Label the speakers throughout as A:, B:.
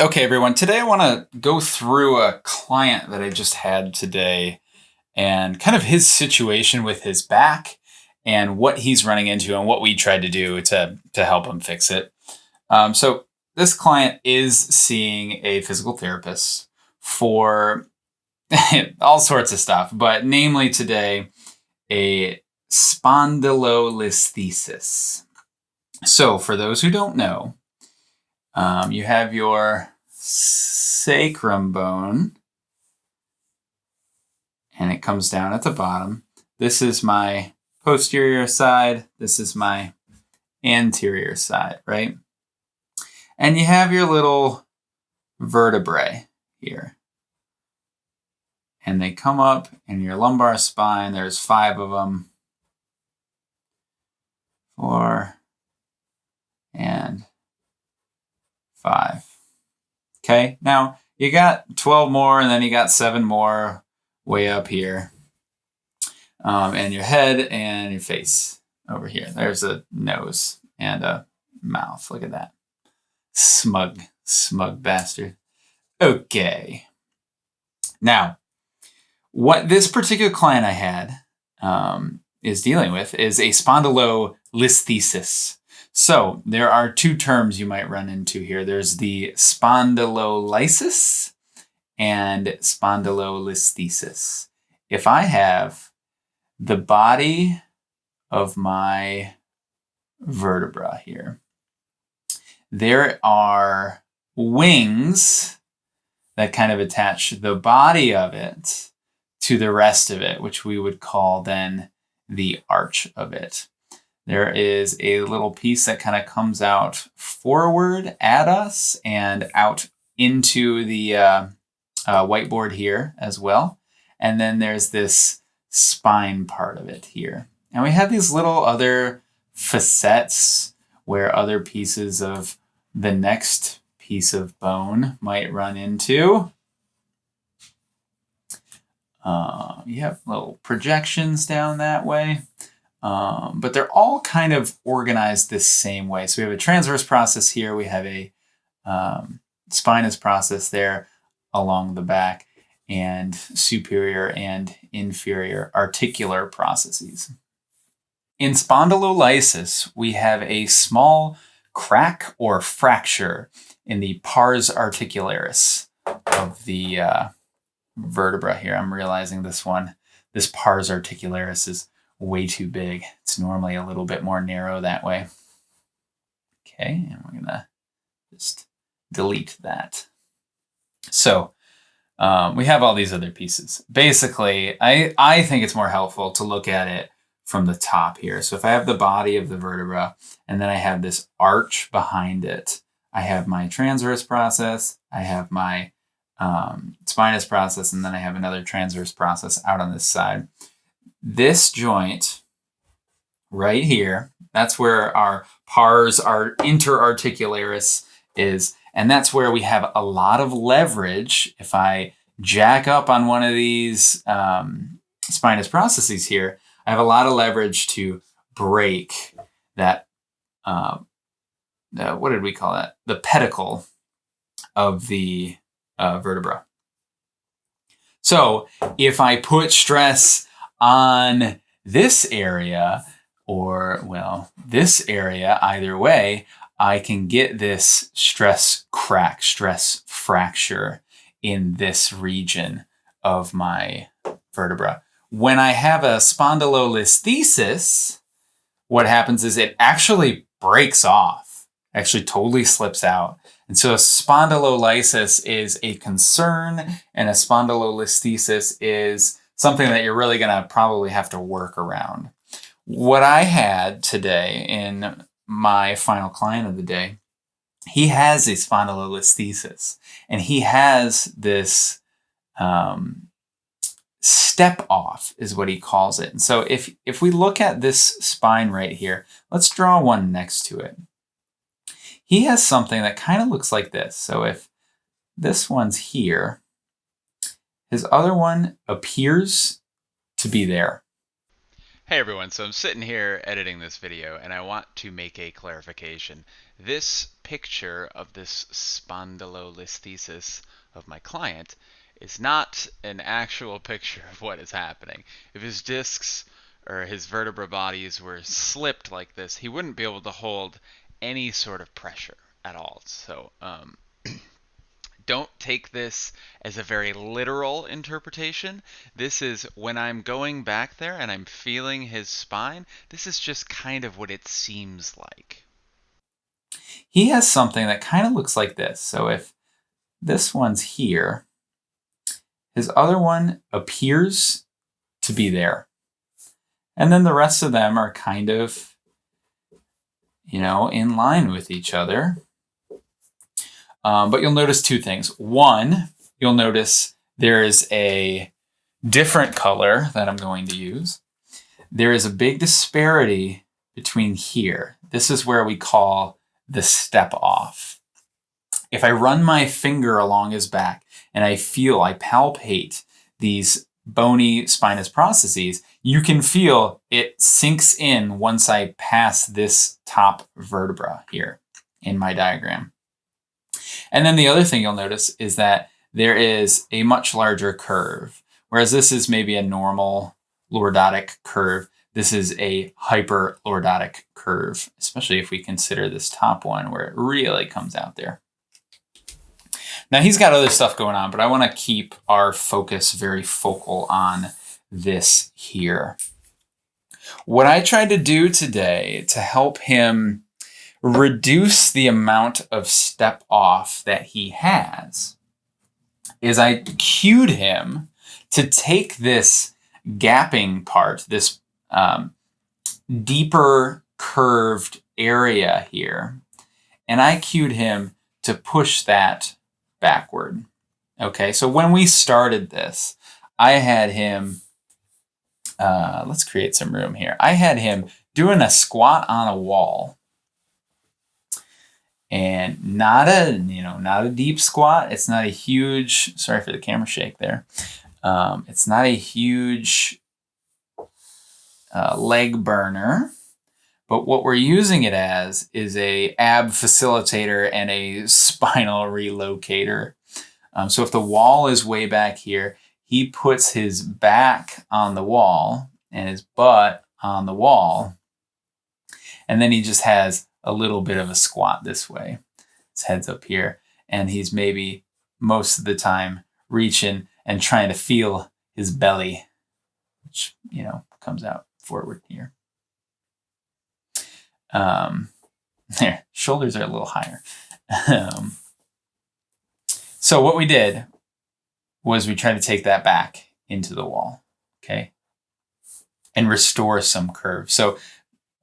A: Okay, everyone. Today I want to go through a client that I just had today and kind of his situation with his back and what he's running into and what we tried to do to, to help him fix it. Um, so, this client is seeing a physical therapist for all sorts of stuff, but namely today, a spondylolisthesis. So, for those who don't know, um, you have your sacrum bone, and it comes down at the bottom. This is my posterior side. This is my anterior side, right? And you have your little vertebrae here. And they come up in your lumbar spine. There's five of them. Four and five. Okay, now you got 12 more and then you got seven more way up here. Um, and your head and your face over here. There's a nose and a mouth. Look at that. Smug, smug bastard. Okay. Now, what this particular client I had um, is dealing with is a spondylolisthesis. So there are two terms you might run into here. There's the spondylolysis and spondylolisthesis. If I have the body of my vertebra here, there are wings that kind of attach the body of it to the rest of it, which we would call then the arch of it there is a little piece that kind of comes out forward at us and out into the uh, uh, whiteboard here as well. And then there's this spine part of it here. And we have these little other facets where other pieces of the next piece of bone might run into. Uh, you have little projections down that way. Um, but they're all kind of organized this same way. So we have a transverse process here. We have a um, spinous process there along the back and superior and inferior articular processes. In spondylolysis, we have a small crack or fracture in the pars articularis of the uh, vertebra here. I'm realizing this one, this pars articularis is way too big. It's normally a little bit more narrow that way. Okay, and we're gonna just delete that. So um, we have all these other pieces. Basically, I, I think it's more helpful to look at it from the top here. So if I have the body of the vertebra and then I have this arch behind it, I have my transverse process, I have my um, spinous process, and then I have another transverse process out on this side this joint right here, that's where our pars, our interarticularis is. And that's where we have a lot of leverage. If I jack up on one of these um, spinous processes here, I have a lot of leverage to break that, uh, uh, what did we call that? The pedicle of the uh, vertebra. So if I put stress on this area or, well, this area, either way, I can get this stress crack, stress fracture in this region of my vertebra. When I have a spondylolisthesis, what happens is it actually breaks off, actually totally slips out. And so a spondylolysis is a concern and a spondylolisthesis is something that you're really going to probably have to work around. What I had today in my final client of the day, he has a spondylolisthesis and he has this um, step off is what he calls it. And so if, if we look at this spine right here, let's draw one next to it. He has something that kind of looks like this. So if this one's here, his other one appears to be there.
B: Hey everyone, so I'm sitting here editing this video and I want to make a clarification. this picture of this spondylolisthesis of my client is not an actual picture of what is happening. If his discs or his vertebra bodies were slipped like this, he wouldn't be able to hold any sort of pressure at all. So um, don't take this as a very literal interpretation. This is when I'm going back there and I'm feeling his spine, this is just kind of what it seems like.
A: He has something that kind of looks like this. So if this one's here, his other one appears to be there. And then the rest of them are kind of, you know, in line with each other. Um, but you'll notice two things. One, you'll notice there is a different color that I'm going to use. There is a big disparity between here. This is where we call the step off. If I run my finger along his back and I feel, I palpate these bony spinous processes, you can feel it sinks in once I pass this top vertebra here in my diagram. And then the other thing you'll notice is that there is a much larger curve. Whereas this is maybe a normal lordotic curve, this is a hyper hyperlordotic curve, especially if we consider this top one where it really comes out there. Now he's got other stuff going on, but I want to keep our focus very focal on this here. What I tried to do today to help him reduce the amount of step off that he has is I cued him to take this gapping part, this um, deeper curved area here, and I cued him to push that backward. Okay, so when we started this, I had him, uh, let's create some room here. I had him doing a squat on a wall and not a you know not a deep squat. It's not a huge sorry for the camera shake there. Um, it's not a huge uh, leg burner. But what we're using it as is a ab facilitator and a spinal relocator. Um, so if the wall is way back here he puts his back on the wall and his butt on the wall. And then he just has a little bit of a squat this way. His head's up here, and he's maybe most of the time reaching and trying to feel his belly, which, you know, comes out forward here. Um, there, shoulders are a little higher. um, so what we did was we tried to take that back into the wall, okay, and restore some curve. So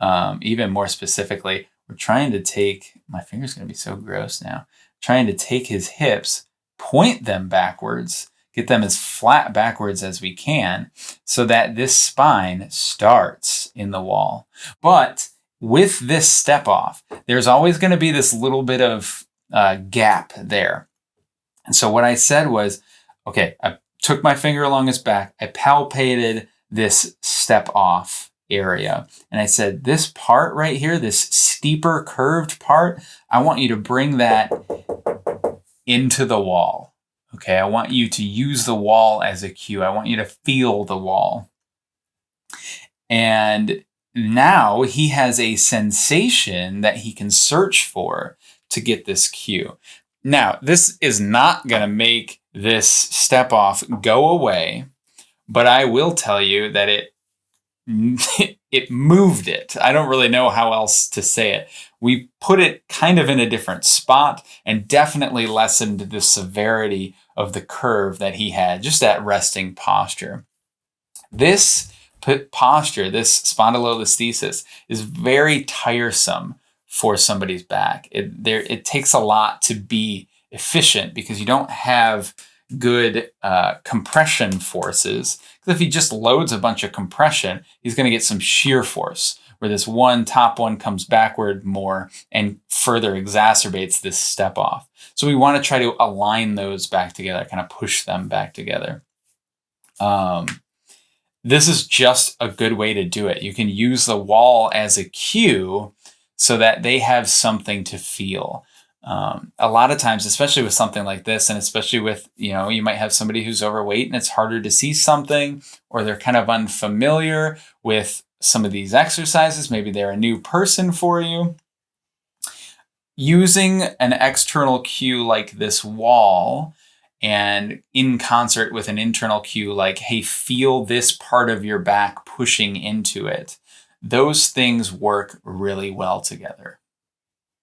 A: um, even more specifically, we're trying to take, my finger's going to be so gross now, trying to take his hips, point them backwards, get them as flat backwards as we can so that this spine starts in the wall. But with this step off, there's always going to be this little bit of uh, gap there. And so what I said was, okay, I took my finger along his back, I palpated this step off area. And I said, this part right here, this steeper curved part, I want you to bring that into the wall. Okay, I want you to use the wall as a cue. I want you to feel the wall. And now he has a sensation that he can search for to get this cue. Now, this is not going to make this step off go away, but I will tell you that it it moved it. I don't really know how else to say it. We put it kind of in a different spot and definitely lessened the severity of the curve that he had, just that resting posture. This posture, this spondylolisthesis, is very tiresome for somebody's back. It, there, it takes a lot to be efficient because you don't have good uh, compression forces. Because if he just loads a bunch of compression, he's going to get some shear force where this one top one comes backward more and further exacerbates this step off. So we want to try to align those back together, kind of push them back together. Um, this is just a good way to do it. You can use the wall as a cue so that they have something to feel. Um, a lot of times, especially with something like this, and especially with, you know, you might have somebody who's overweight and it's harder to see something, or they're kind of unfamiliar with some of these exercises. Maybe they're a new person for you. Using an external cue like this wall and in concert with an internal cue like, hey, feel this part of your back pushing into it, those things work really well together.